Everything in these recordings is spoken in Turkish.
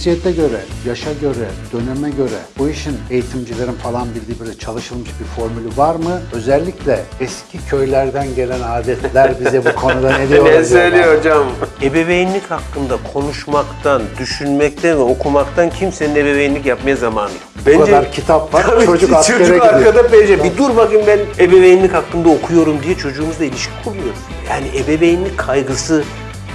Cinsiyete göre, yaşa göre, döneme göre bu işin eğitimcilerin falan bildiği böyle çalışılmış bir formülü var mı? Özellikle eski köylerden gelen adetler bize bu konuda ne diyor? Ne söylüyor hocam? Ebeveynlik hakkında konuşmaktan, düşünmekten ve okumaktan kimsenin ebeveynlik yapmaya zamanı yok. Bu kadar kitap var, Tabii, çocuk askere çocuk gidiyor. arkada peşe. Bir dur bakayım ben ebeveynlik hakkında okuyorum diye çocuğumuzla ilişki kuruyoruz. Yani ebeveynlik kaygısı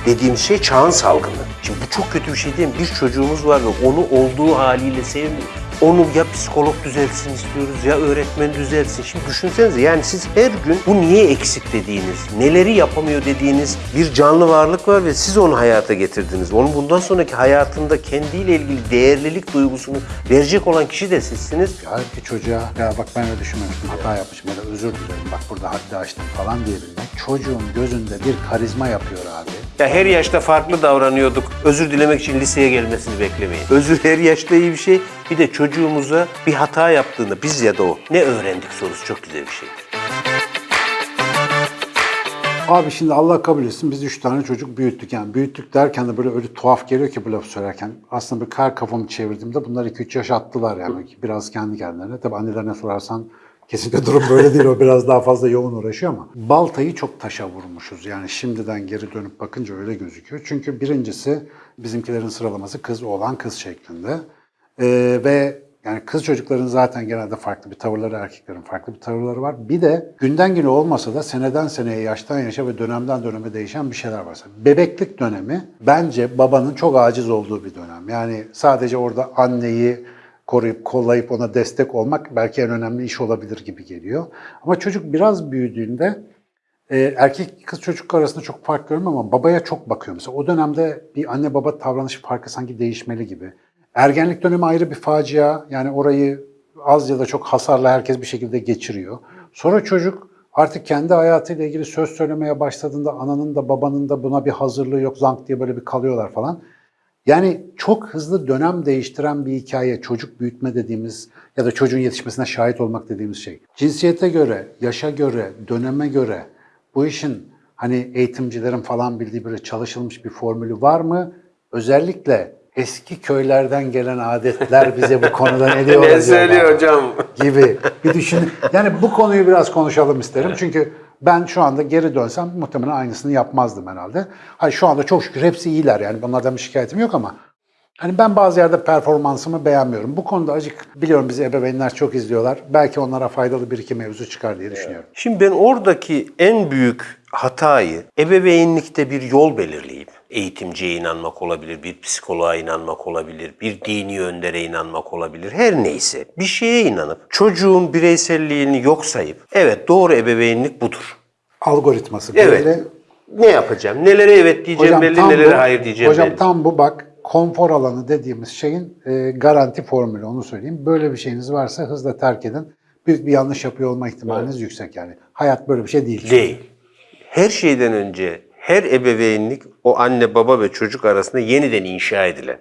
dediğim şey çağın salgını. Şimdi bu çok kötü bir şey değil mi? Bir çocuğumuz var ve onu olduğu haliyle sevmiyoruz. Onu ya psikolog düzeltsin istiyoruz ya öğretmen düzeltsin. Şimdi düşünsenize yani siz her gün bu niye eksik dediğiniz, neleri yapamıyor dediğiniz bir canlı varlık var ve siz onu hayata getirdiniz. Onun bundan sonraki hayatında kendiyle ilgili değerlilik duygusunu verecek olan kişi de sizsiniz. Ya ki çocuğa ya bak ben öyle düşünmemiştim hata yapmışım ya da özür dilerim bak burada haddi aştım falan diyebilmek çocuğun gözünde bir karizma yapıyor abi. Ya her yaşta farklı davranıyorduk. Özür dilemek için liseye gelmesini beklemeyin. Özür her yaşta iyi bir şey. Bir de çocuğumuza bir hata yaptığında biz ya da o ne öğrendik sorusu çok güzel bir şeydir. Abi şimdi Allah kabul etsin biz üç tane çocuk büyüttük. Yani büyüttük derken de böyle öyle tuhaf geliyor ki bu lafı söylerken. Aslında bir kar kafamı çevirdiğimde bunlar 2-3 yaş attılar yani. Biraz kendi kendilerine. Tabii annelerine sorarsan kesinlikle durum böyle değil. O biraz daha fazla yoğun uğraşıyor ama. Baltayı çok taşa vurmuşuz. Yani şimdiden geri dönüp bakınca öyle gözüküyor. Çünkü birincisi bizimkilerin sıralaması kız oğlan kız şeklinde. Ee, ve yani kız çocukların zaten genelde farklı bir tavırları, erkeklerin farklı bir tavırları var. Bir de günden güne olmasa da seneden seneye, yaştan yaşa ve dönemden döneme değişen bir şeyler var. Bebeklik dönemi bence babanın çok aciz olduğu bir dönem. Yani sadece orada anneyi koruyup kollayıp ona destek olmak belki en önemli iş olabilir gibi geliyor. Ama çocuk biraz büyüdüğünde e, erkek kız çocuk arasında çok fark görmüyorum ama babaya çok bakıyor mesela. O dönemde bir anne baba davranış farkı sanki değişmeli gibi. Ergenlik dönemi ayrı bir facia. Yani orayı az ya da çok hasarla herkes bir şekilde geçiriyor. Sonra çocuk artık kendi hayatıyla ilgili söz söylemeye başladığında ananın da babanın da buna bir hazırlığı yok zank diye böyle bir kalıyorlar falan. Yani çok hızlı dönem değiştiren bir hikaye, çocuk büyütme dediğimiz ya da çocuğun yetişmesine şahit olmak dediğimiz şey. Cinsiyete göre, yaşa göre, döneme göre bu işin hani eğitimcilerin falan bildiği böyle çalışılmış bir formülü var mı? Özellikle eski köylerden gelen adetler bize bu konuda ne diyor Ne söylüyor hocam? gibi bir düşün. Yani bu konuyu biraz konuşalım isterim. Çünkü ben şu anda geri dönsem muhtemelen aynısını yapmazdım herhalde. Hayır şu anda çok şükür hepsi iyiler yani bunlardan bir şikayetim yok ama hani ben bazı yerde performansımı beğenmiyorum. Bu konuda acık biliyorum bizi ebeveynler çok izliyorlar. Belki onlara faydalı bir iki mevzu çıkar diye düşünüyorum. Şimdi ben oradaki en büyük hatayı ebeveynlikte bir yol belirleyip eğitimciye inanmak olabilir, bir psikoloğa inanmak olabilir, bir dini öndere inanmak olabilir, her neyse bir şeye inanıp çocuğun bireyselliğini yok sayıp evet doğru ebeveynlik budur. Algoritması Evet. böyle. Ne yapacağım? Nelere evet diyeceğim belli, tam nelere bu- hayır diyeceğim hocam belli. tam bu bak konfor alanı dediğimiz şeyin e, garanti formülü onu söyleyeyim. Böyle bir şeyiniz varsa hızla terk edin. Büyük bir yanlış yapıyor olma ihtimaliniz yüksek yani. Hayat böyle bir şey değil. Değil. Her şeyden önce her ebeveynlik o anne baba ve çocuk arasında yeniden inşa edilen,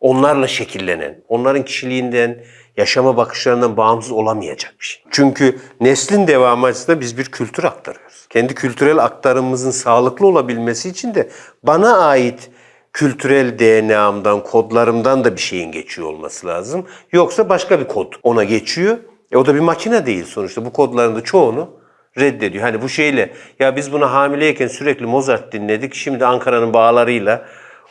onlarla şekillenen, onların kişiliğinden, yaşama bakışlarından bağımsız olamayacak bir şey. Çünkü neslin devamı açısından biz bir kültür aktarıyoruz. Kendi kültürel aktarımımızın sağlıklı olabilmesi için de bana ait kültürel DNA'mdan, kodlarımdan da bir şeyin geçiyor olması lazım. Yoksa başka bir kod ona geçiyor. E o da bir makine değil sonuçta. Bu kodların da çoğunu reddediyor. Hani bu şeyle ya biz bunu hamileyken sürekli Mozart dinledik. Şimdi Ankara'nın bağlarıyla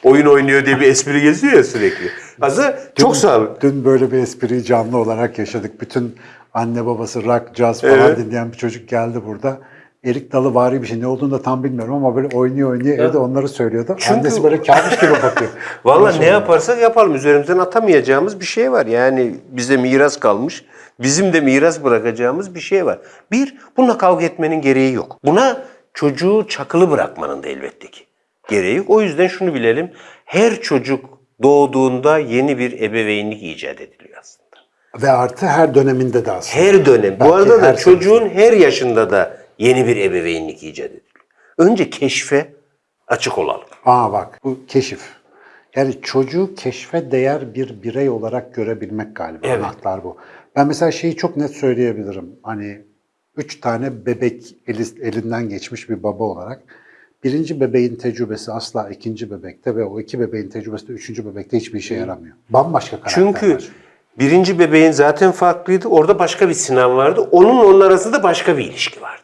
oyun oynuyor diye bir espri geziyor ya sürekli. Aslında çok sağlıklı. Dün böyle bir espriyi canlı olarak yaşadık. Bütün anne babası rock, jazz falan Evet. dinleyen bir çocuk geldi burada. Erik dalı vari bir şey. Ne olduğunu da tam bilmiyorum ama böyle oynuyor oynuyor evde onları söylüyordu. Çünkü- Annesi böyle kabus gibi bakıyor. Vallahi ne yaparsak yapalım üzerimizden atamayacağımız bir şey var. Yani bize miras kalmış. Bizim de miras bırakacağımız bir şey var. Bir, bununla kavga etmenin gereği yok. Buna çocuğu çakılı bırakmanın da elbette ki gereği yok. O yüzden şunu bilelim. Her çocuk doğduğunda yeni bir ebeveynlik icat ediliyor aslında. Ve artı her döneminde de aslında. Her dönem. Belki Bu arada da çocuğun her yaşında da yeni bir ebeveynlik icat ediliyor. Önce keşfe açık olalım. Aa bak bu keşif. Yani çocuğu keşfe değer bir birey olarak görebilmek galiba. Evet. Anahtar bu. Ben mesela şeyi çok net söyleyebilirim. Hani üç tane bebek eli- elinden geçmiş bir baba olarak. birinci bebeğin tecrübesi asla ikinci bebekte ve o iki bebeğin tecrübesi de üçüncü bebekte hiçbir işe yaramıyor. Bambaşka karakterler. Çünkü birinci bebeğin zaten farklıydı. Orada başka bir Sinan vardı. Onun onun arasında başka bir ilişki vardı.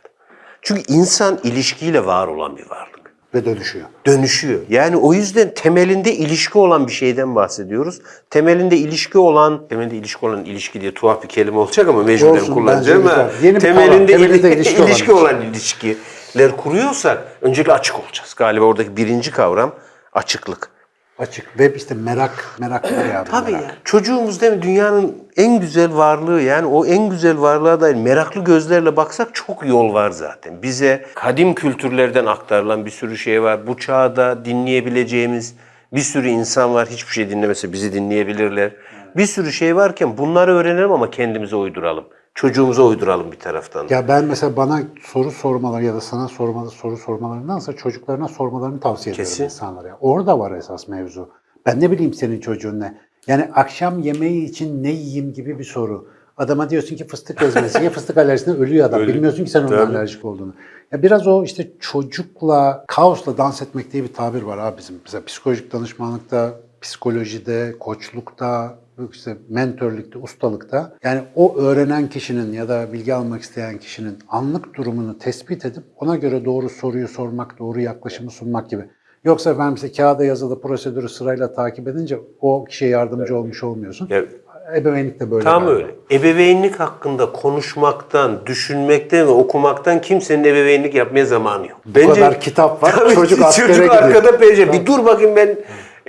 Çünkü insan ilişkiyle var olan bir varlık. Ve dönüşüyor. Dönüşüyor. Yani o yüzden temelinde ilişki olan bir şeyden bahsediyoruz. Temelinde ilişki olan, temelinde ilişki olan ilişki diye tuhaf bir kelime olacak ama mecburen Olsun, kullanacağım ama temelinde, temelinde ili- ilişki ilişki olan ilişkiler kuruyorsak öncelikle açık olacağız. Galiba oradaki birinci kavram açıklık. Açık ve işte merak, merak var ya. bir Tabii merak. ya. Çocuğumuz değil mi dünyanın en güzel varlığı yani o en güzel varlığa dair meraklı gözlerle baksak çok yol var zaten. Bize kadim kültürlerden aktarılan bir sürü şey var. Bu çağda dinleyebileceğimiz bir sürü insan var. Hiçbir şey dinlemese bizi dinleyebilirler. Bir sürü şey varken bunları öğrenelim ama kendimize uyduralım. Çocuğumuza uyduralım bir taraftan. Ya ben mesela bana soru sormaları ya da sana sormalı soru sormalarındansa çocuklarına sormalarını tavsiye ediyorum Kesin. insanlara. Orada var esas mevzu. Ben ne bileyim senin çocuğun ne? Yani akşam yemeği için ne yiyeyim gibi bir soru. Adama diyorsun ki fıstık ezmesi ya fıstık alerjisinden ölüyor adam. Bilmiyorsun ki sen Tabii. alerjik olduğunu. Ya biraz o işte çocukla, kaosla dans etmek diye bir tabir var abi bizim. Mesela psikolojik danışmanlıkta, psikolojide, koçlukta, işte mentörlükte, ustalıkta. Yani o öğrenen kişinin ya da bilgi almak isteyen kişinin anlık durumunu tespit edip ona göre doğru soruyu sormak, doğru yaklaşımı sunmak gibi. Yoksa efendim işte kağıda yazılı prosedürü sırayla takip edince o kişiye yardımcı olmuş olmuyorsun. Ya, Ebeveynlik de böyle. Tam galiba. öyle. Ebeveynlik hakkında konuşmaktan, düşünmekten ve okumaktan kimsenin ebeveynlik yapmaya zamanı yok. Bu kadar kitap var, Tabii, çocuk çocuk gidiyor. arkada perişan. Bir dur bakayım ben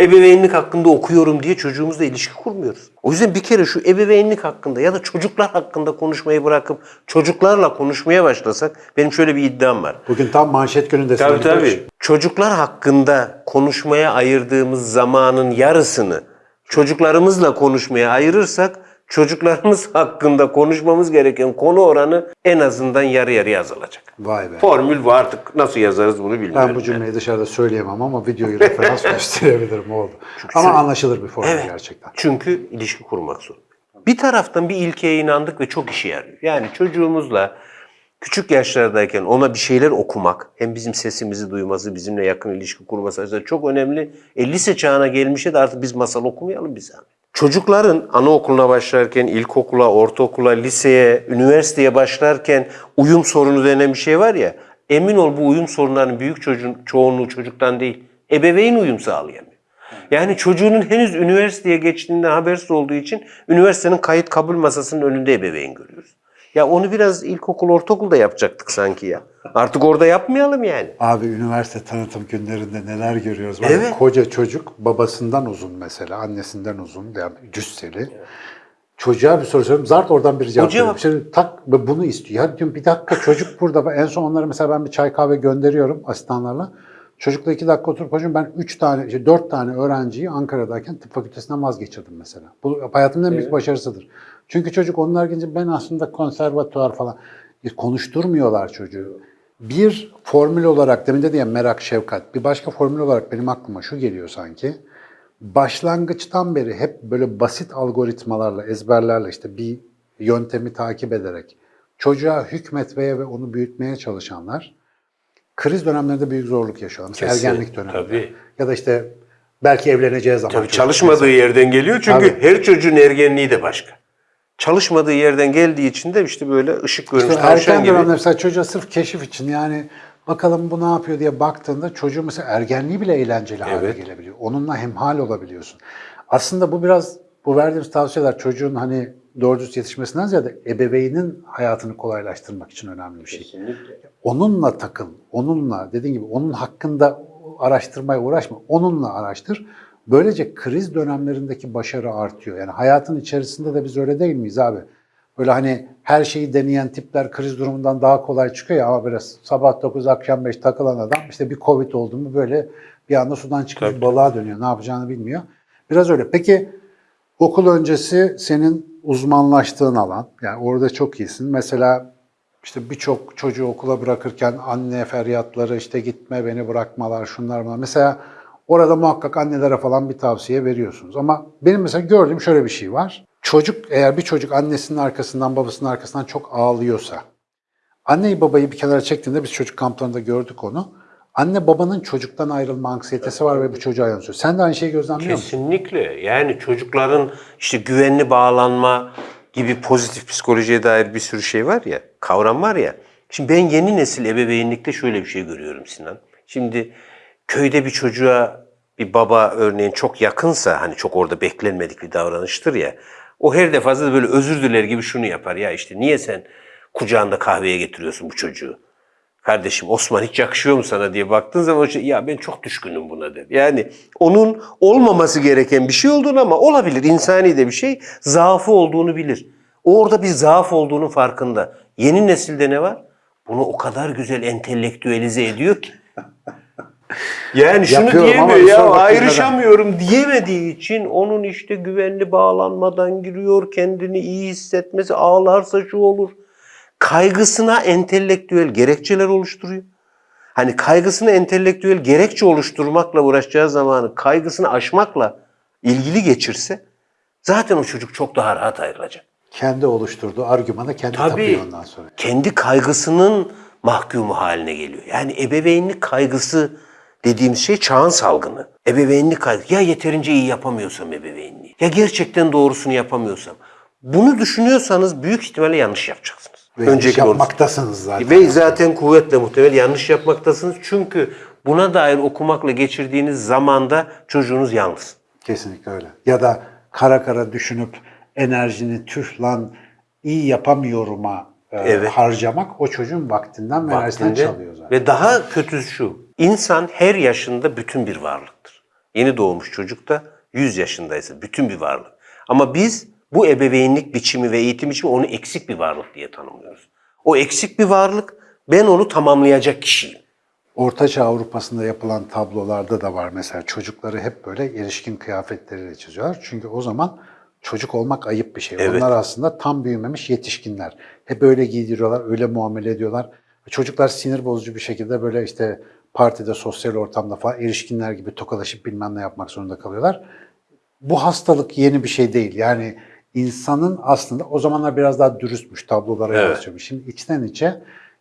ebeveynlik hakkında okuyorum diye çocuğumuzla ilişki kurmuyoruz. O yüzden bir kere şu ebeveynlik hakkında ya da çocuklar hakkında konuşmayı bırakıp çocuklarla konuşmaya başlasak benim şöyle bir iddiam var. Bugün tam manşet günündesin. Tabii tabii. Koç. Çocuklar hakkında konuşmaya ayırdığımız zamanın yarısını çocuklarımızla konuşmaya ayırırsak çocuklarımız hakkında konuşmamız gereken konu oranı en azından yarı yarıya azalacak. Vay be. Formül bu artık nasıl yazarız bunu bilmiyorum. Ben bu cümleyi dışarıda söyleyemem ama videoyu referans gösterebilirim oldu. Ama anlaşılır bir formül Evet. gerçekten. Çünkü ilişki kurmak zor. Bir taraftan bir ilkeye inandık ve çok işe yarıyor. Yani çocuğumuzla küçük yaşlardayken ona bir şeyler okumak, hem bizim sesimizi duyması, bizimle yakın ilişki kurması açısından çok önemli. E, lise çağına gelmişe de artık biz masal okumayalım bir zahmet. Çocukların anaokuluna başlarken, ilkokula, ortaokula, liseye, üniversiteye başlarken uyum sorunu denen bir şey var ya, emin ol bu uyum sorunlarının büyük çocuğun çoğunluğu çocuktan değil, ebeveyn uyum sağlayamıyor. Yani çocuğunun henüz üniversiteye geçtiğinden habersiz olduğu için üniversitenin kayıt kabul masasının önünde ebeveyn görüyoruz. Ya onu biraz ilkokul, ortaokulda yapacaktık sanki ya. Artık orada yapmayalım yani. Abi üniversite tanıtım günlerinde neler görüyoruz. Var Evet. Koca çocuk babasından uzun mesela, annesinden uzun yani cüsseli. Çocuğa bir soru soruyorum. Zart oradan bir cevap veriyor. Şimdi tak bunu istiyor. Ya diyorum bir dakika çocuk burada. En son onları mesela ben bir çay kahve gönderiyorum asistanlarla. Çocukla iki dakika oturup hocam ben üç tane, işte dört tane öğrenciyi Ankara'dayken tıp fakültesinden vazgeçirdim mesela. Bu hayatımın en büyük başarısıdır. Çünkü çocuk onlar gelince ben aslında konservatuvar falan E, konuşturmuyorlar çocuğu. Bir formül olarak demin dedi ya merak, şefkat. Bir başka formül olarak benim aklıma şu geliyor sanki. Başlangıçtan beri hep böyle basit algoritmalarla, ezberlerle işte bir yöntemi takip ederek çocuğa hükmetmeye ve onu büyütmeye çalışanlar kriz dönemlerinde büyük zorluk yaşıyorlar. Mesela Kesin, ergenlik döneminde. tabii. Ya da işte belki evleneceği zaman. Tabii çalışmadığı yerden geliyor çünkü Tabii. her çocuğun ergenliği de başka. Çalışmadığı yerden geldiği için de işte böyle ışık görmüş İşte tavşan erken gibi. mesela çocuğa sırf keşif için yani bakalım bu ne yapıyor diye baktığında çocuğun mesela ergenliği bile eğlenceli hale Evet. gelebiliyor. Onunla hemhal olabiliyorsun. Aslında bu biraz bu verdiğimiz tavsiyeler çocuğun hani doğru düz yetişmesinden ziyade ebeveynin hayatını kolaylaştırmak için önemli bir şey. Onunla takıl, onunla dediğin gibi onun hakkında araştırmaya uğraşma, onunla araştır. Böylece kriz dönemlerindeki başarı artıyor. Yani hayatın içerisinde de biz öyle değil miyiz abi? Böyle hani her şeyi deneyen tipler kriz durumundan daha kolay çıkıyor ya ama böyle sabah 9 akşam 5 takılan adam işte bir Covid oldu mu böyle bir anda sudan çıkmış Tabii. balığa dönüyor. Ne yapacağını bilmiyor. Biraz öyle. Peki okul öncesi senin uzmanlaştığın alan. Yani orada çok iyisin. Mesela işte birçok çocuğu okula bırakırken anne feryatları işte gitme beni bırakmalar şunlar bunlar. Mesela orada muhakkak annelere falan bir tavsiye veriyorsunuz. Ama benim mesela gördüğüm şöyle bir şey var. Çocuk eğer bir çocuk annesinin arkasından babasının arkasından çok ağlıyorsa Anneyi babayı bir kenara çektiğinde biz çocuk kamplarında gördük onu. Anne babanın çocuktan ayrılma anksiyetesi var ve bu çocuğa yansıyor. Sen de aynı şeyi gözlemliyor musun? Kesinlikle. Yani çocukların işte güvenli bağlanma gibi pozitif psikolojiye dair bir sürü şey var ya, kavram var ya. Şimdi ben yeni nesil ebeveynlikte şöyle bir şey görüyorum Sinan. Şimdi köyde bir çocuğa bir baba örneğin çok yakınsa hani çok orada beklenmedik bir davranıştır ya. O her defasında böyle özür diler gibi şunu yapar ya işte niye sen kucağında kahveye getiriyorsun bu çocuğu? Kardeşim Osman hiç yakışıyor mu sana diye baktığın zaman şey, ya ben çok düşkünüm buna der. Yani onun olmaması gereken bir şey olduğunu ama olabilir insani de bir şey zaafı olduğunu bilir. Orada bir zaaf olduğunun farkında. Yeni nesilde ne var? Bunu o kadar güzel entelektüelize ediyor ki. Yani şunu diyemiyor ya ayrışamıyorum diyemediği için onun işte güvenli bağlanmadan giriyor kendini iyi hissetmesi ağlarsa şu olur. Kaygısına entelektüel gerekçeler oluşturuyor. Hani kaygısını entelektüel gerekçe oluşturmakla uğraşacağı zamanı kaygısını aşmakla ilgili geçirse zaten o çocuk çok daha rahat ayrılacak. Kendi oluşturduğu argümana kendi Tabii. tapıyor ondan sonra. Kendi kaygısının mahkumu haline geliyor. Yani ebeveynlik kaygısı dediğimiz şey çağın salgını. Ebeveynlik kaygısı. Ya yeterince iyi yapamıyorsam ebeveynliği. Ya gerçekten doğrusunu yapamıyorsam. Bunu düşünüyorsanız büyük ihtimalle yanlış yapacaksınız. Ve onu- yapmaktasınız zaten. Ve zaten kuvvetle muhtemel yanlış yapmaktasınız. Çünkü buna dair okumakla geçirdiğiniz zamanda çocuğunuz yalnız. Kesinlikle öyle. Ya da kara kara düşünüp enerjini tüh lan iyi yapamıyorum'a e, Evet. harcamak o çocuğun vaktinden ve enerjisinden çalıyor zaten. Ve daha kötüsü şu. İnsan her yaşında bütün bir varlıktır. Yeni doğmuş çocuk da 100 yaşındaysa bütün bir varlık. Ama biz bu ebeveynlik biçimi ve eğitim biçimi onu eksik bir varlık diye tanımlıyoruz. O eksik bir varlık ben onu tamamlayacak kişiyim. Ortaçağ Avrupa'sında yapılan tablolarda da var mesela çocukları hep böyle erişkin kıyafetleriyle çiziyorlar. Çünkü o zaman çocuk olmak ayıp bir şey. Evet. Onlar aslında tam büyümemiş yetişkinler. Hep öyle giydiriyorlar, öyle muamele ediyorlar. Çocuklar sinir bozucu bir şekilde böyle işte partide, sosyal ortamda falan erişkinler gibi tokalaşıp bilmem ne yapmak zorunda kalıyorlar. Bu hastalık yeni bir şey değil. Yani insanın aslında o zamanlar biraz daha dürüstmüş tablolara Evet. yansıyormuş. Şimdi içten içe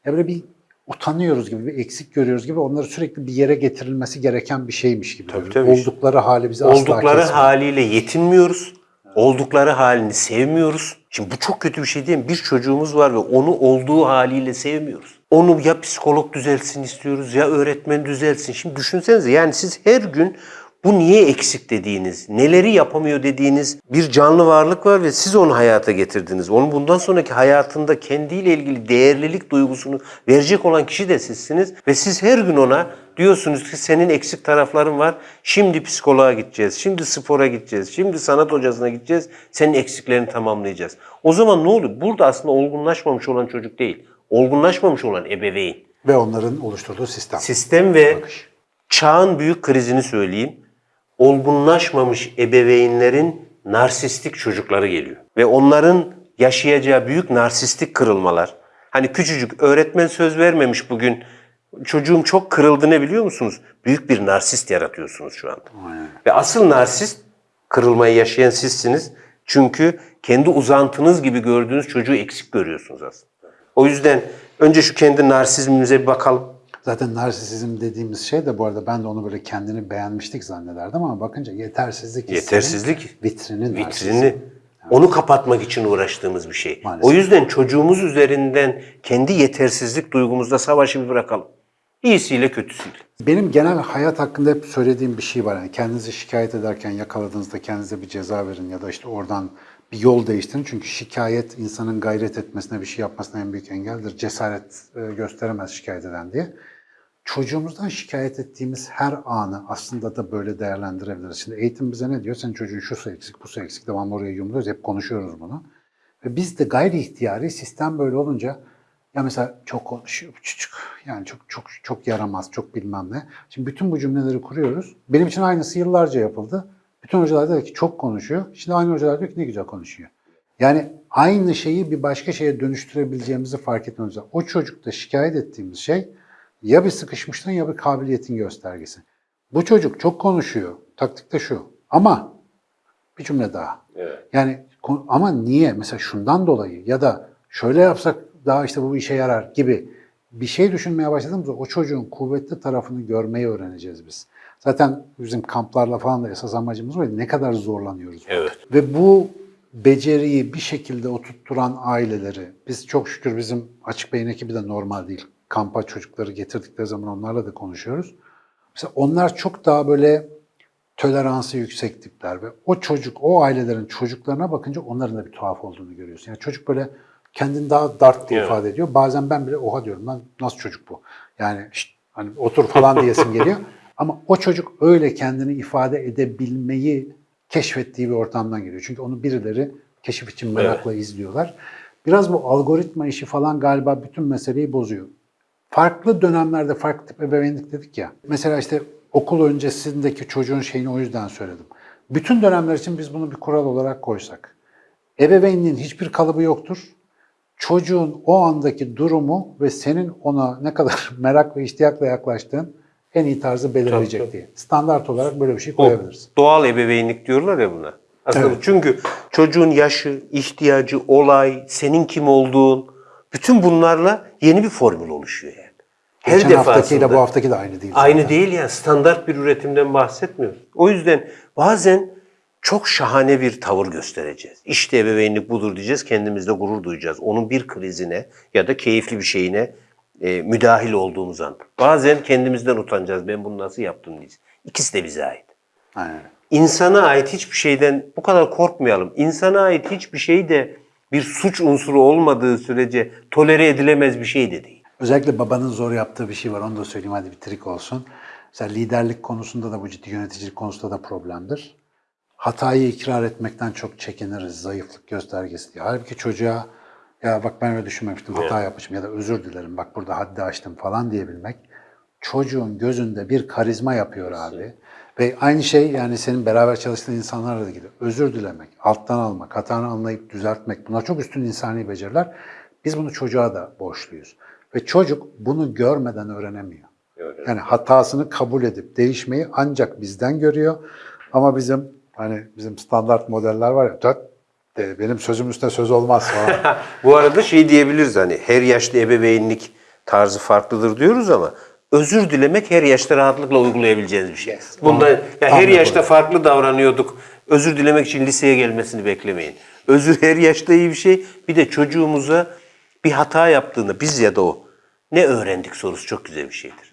ya böyle bir utanıyoruz gibi, bir eksik görüyoruz gibi onları sürekli bir yere getirilmesi gereken bir şeymiş gibi. Tabii, tabii. Oldukları hali bizi asla Oldukları haliyle yetinmiyoruz. Oldukları halini sevmiyoruz. Şimdi bu çok kötü bir şey değil mi? Bir çocuğumuz var ve onu olduğu haliyle sevmiyoruz. Onu ya psikolog düzelsin istiyoruz ya öğretmen düzelsin. Şimdi düşünsenize yani siz her gün bu niye eksik dediğiniz, neleri yapamıyor dediğiniz bir canlı varlık var ve siz onu hayata getirdiniz. Onun bundan sonraki hayatında kendiyle ilgili değerlilik duygusunu verecek olan kişi de sizsiniz. Ve siz her gün ona diyorsunuz ki senin eksik tarafların var. Şimdi psikoloğa gideceğiz, şimdi spora gideceğiz, şimdi sanat hocasına gideceğiz. Senin eksiklerini tamamlayacağız. O zaman ne oluyor? Burada aslında olgunlaşmamış olan çocuk değil. Olgunlaşmamış olan ebeveyn. Ve onların oluşturduğu sistem. Sistem ve Bakış. çağın büyük krizini söyleyeyim. Olgunlaşmamış ebeveynlerin narsistik çocukları geliyor. Ve onların yaşayacağı büyük narsistik kırılmalar. Hani küçücük öğretmen söz vermemiş bugün. Çocuğum çok kırıldı ne biliyor musunuz? Büyük bir narsist yaratıyorsunuz şu anda. Ve asıl narsist kırılmayı yaşayan sizsiniz. Çünkü kendi uzantınız gibi gördüğünüz çocuğu eksik görüyorsunuz aslında. O yüzden önce şu kendi narsizmimize bir bakalım. Zaten narsisizm dediğimiz şey de bu arada ben de onu böyle kendini beğenmiştik zannederdim ama bakınca yetersizlik Yetersizlik, vitrinin narsizm. vitrini onu kapatmak için uğraştığımız bir şey. Maalesef. O yüzden çocuğumuz üzerinden kendi yetersizlik duygumuzda savaşı bir bırakalım. İyisiyle kötüsüyle. Benim genel hayat hakkında hep söylediğim bir şey var. Yani kendinizi şikayet ederken yakaladığınızda kendinize bir ceza verin ya da işte oradan bir yol değiştirin. Çünkü şikayet insanın gayret etmesine, bir şey yapmasına en büyük engeldir. Cesaret e, gösteremez şikayet eden diye. Çocuğumuzdan şikayet ettiğimiz her anı aslında da böyle değerlendirebiliriz. Şimdi eğitim bize ne diyor? Senin çocuğun şu eksik, bu eksik. Devamlı oraya yumuluyoruz. Hep konuşuyoruz bunu. Ve biz de gayri ihtiyari sistem böyle olunca ya mesela çok konuşuyor çocuk. Yani çok çok çok yaramaz, çok bilmem ne. Şimdi bütün bu cümleleri kuruyoruz. Benim için aynısı yıllarca yapıldı. Bütün hocalar dedi ki çok konuşuyor. Şimdi aynı hocalar diyor ki ne güzel konuşuyor. Yani aynı şeyi bir başka şeye dönüştürebileceğimizi fark etmemiz lazım. O çocukta şikayet ettiğimiz şey ya bir sıkışmışlığın ya bir kabiliyetin göstergesi. Bu çocuk çok konuşuyor. Taktik de şu. Ama bir cümle daha. Yani kon- ama niye? Mesela şundan dolayı ya da şöyle yapsak daha işte bu işe yarar gibi bir şey düşünmeye başladığımızda o çocuğun kuvvetli tarafını görmeyi öğreneceğiz biz. Zaten bizim kamplarla falan da esas amacımız oydu. Ne kadar zorlanıyoruz. Evet. Ve bu beceriyi bir şekilde oturtturan aileleri, biz çok şükür bizim Açık Beyin ekibi de normal değil. Kampa çocukları getirdikleri zaman onlarla da konuşuyoruz. Mesela onlar çok daha böyle toleransı yüksek tipler ve o çocuk, o ailelerin çocuklarına bakınca onların da bir tuhaf olduğunu görüyorsun. Yani çocuk böyle kendini daha dark diye Evet. ifade ediyor. Bazen ben bile oha diyorum lan nasıl çocuk bu? Yani "Şşt, hani otur falan diyesim geliyor. Ama o çocuk öyle kendini ifade edebilmeyi keşfettiği bir ortamdan geliyor. Çünkü onu birileri keşif için merakla izliyorlar. Biraz bu algoritma işi falan galiba bütün meseleyi bozuyor. Farklı dönemlerde farklı tip ebeveynlik dedik ya. Mesela işte okul öncesindeki çocuğun şeyini o yüzden söyledim. Bütün dönemler için biz bunu bir kural olarak koysak. Ebeveynliğin hiçbir kalıbı yoktur. Çocuğun o andaki durumu ve senin ona ne kadar merak ve iştiyakla yaklaştığın en iyi tarzı belirleyecek Tabii, tabii. diye. Standart olarak böyle bir şey O koyabiliriz. doğal ebeveynlik diyorlar ya buna. Aslında Evet. çünkü çocuğun yaşı, ihtiyacı, olay, senin kim olduğun bütün bunlarla yeni bir formül oluşuyor yani. Her Geçen haftakiyle defasında. bu haftaki de aynı değil. Aynı zaten. değil yani standart bir üretimden bahsetmiyoruz. O yüzden bazen çok şahane bir tavır göstereceğiz. İşte ebeveynlik budur diyeceğiz, kendimizde gurur duyacağız. Onun bir krizine ya da keyifli bir şeyine e, müdahil olduğumuz an. Bazen kendimizden utanacağız. Ben bunu nasıl yaptım diyeceğiz. İkisi de bize ait. Aynen. İnsana ait hiçbir şeyden bu kadar korkmayalım. İnsana ait hiçbir şey de bir suç unsuru olmadığı sürece tolere edilemez bir şey de değil. Özellikle babanın zor yaptığı bir şey var. Onu da söyleyeyim hadi bir trik olsun. Mesela liderlik konusunda da bu ciddi yöneticilik konusunda da problemdir. Hatayı ikrar etmekten çok çekiniriz. Zayıflık göstergesi diye. Halbuki çocuğa ya bak ben öyle düşünmemiştim hata yapmışım ya da özür dilerim bak burada haddi aştım falan diyebilmek çocuğun gözünde bir karizma yapıyor abi. Ve aynı şey yani senin beraber çalıştığın insanlarla da gidiyor. Özür dilemek, alttan almak, hatanı anlayıp düzeltmek bunlar çok üstün insani beceriler. Biz bunu çocuğa da borçluyuz. Ve çocuk bunu görmeden öğrenemiyor. Yani hatasını kabul edip değişmeyi ancak bizden görüyor. Ama bizim hani bizim standart modeller var ya "Tut, de, benim sözüm üstüne söz olmaz falan. Bu arada şey diyebiliriz hani her yaşta ebeveynlik tarzı farklıdır diyoruz ama özür dilemek her yaşta rahatlıkla uygulayabileceğiniz bir şey. Bunda ya her Anladım. yaşta farklı davranıyorduk. Özür dilemek için liseye gelmesini beklemeyin. Özür her yaşta iyi bir şey. Bir de çocuğumuza bir hata yaptığında biz ya da o ne öğrendik sorusu çok güzel bir şeydir.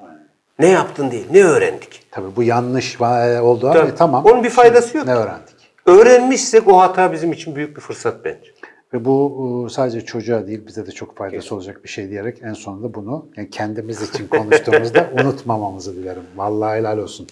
Ne yaptın değil, ne öğrendik? Tabii bu yanlış va- oldu ama e, tamam. Onun bir faydası Şimdi yok. Ne öğrendik? Öğrenmişsek o hata bizim için büyük bir fırsat bence. Ve bu e, sadece çocuğa değil bize de çok faydası Kesin. olacak bir şey diyerek en sonunda bunu yani kendimiz için konuştuğumuzda unutmamamızı dilerim. Vallahi helal olsun.